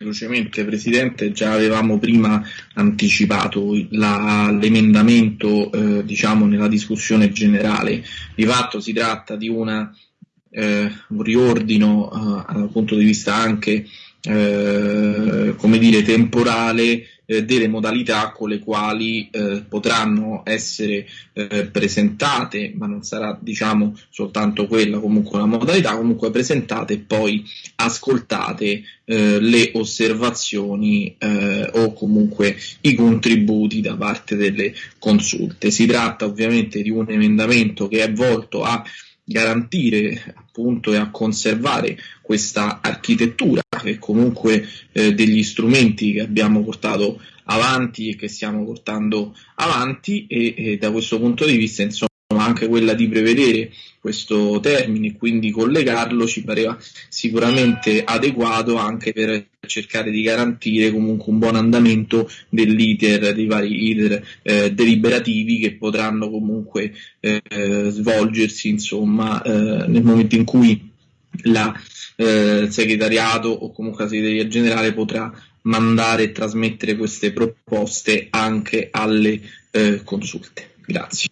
velocemente, Presidente, già avevamo prima anticipato la, l'emendamento eh, diciamo nella discussione generale. Di fatto si tratta di una, eh, un riordino eh, dal punto di vista anche eh, come dire, temporale eh, delle modalità con le quali eh, potranno essere eh, presentate, ma non sarà diciamo soltanto quella comunque la modalità, comunque presentate e poi ascoltate eh, le osservazioni eh, o comunque i contributi da parte delle consulte. Si tratta ovviamente di un emendamento che è volto a garantire appunto e a conservare questa architettura che comunque eh, degli strumenti che abbiamo portato avanti e che stiamo portando avanti e, e da questo punto di vista insomma anche quella di prevedere questo termine e quindi collegarlo ci pareva sicuramente adeguato anche per cercare di garantire comunque un buon andamento dell'iter, dei vari iter eh, deliberativi che potranno comunque eh, svolgersi insomma eh, nel momento in cui la eh, segretariato o comunque la segreteria generale potrà mandare e trasmettere queste proposte anche alle eh, consulte. Grazie.